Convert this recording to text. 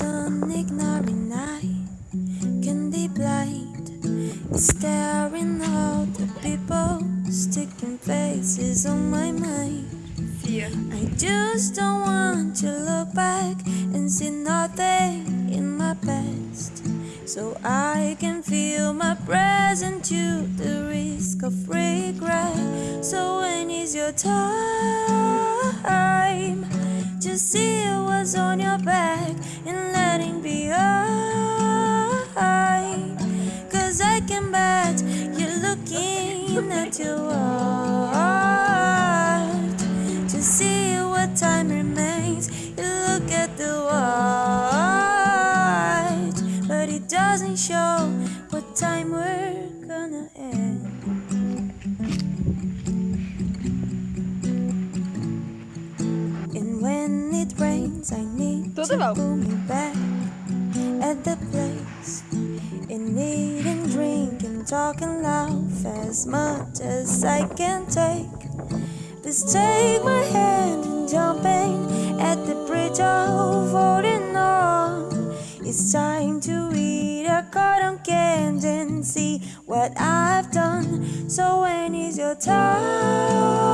And ignoring I can be blind. Staring out the people, sticking faces on my mind. Vier. I just don't want to look back and see nothing in my past. So I can feel my present to the risk of regret. So when is your time? Just see what's on your back and letting behind. Cause I can bet you're looking at your watch to see what time remains. You look at the watch, but it doesn't show what time we're gonna end. I need Tudo to bom. pull me back at the place. In need and eating, drinking, talking loud as much as I can take. Please take my hand and jumping at the bridge of holding on. It's time to eat a cotton candy and see what I've done. So when is your time?